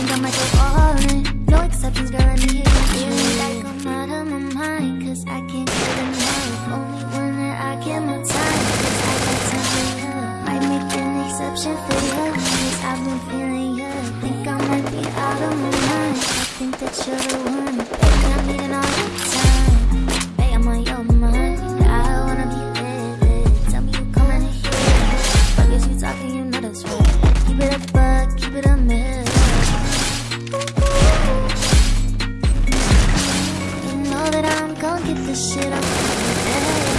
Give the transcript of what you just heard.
think I might go all in. No exceptions, girl, I need you. Like I'm out of my mind Cause I can't get enough. Only one that I give my time Cause I got time for you. Might make an exception for you Cause I've been feeling you. Think I might be out of my mind. I think that you're the one get this shit off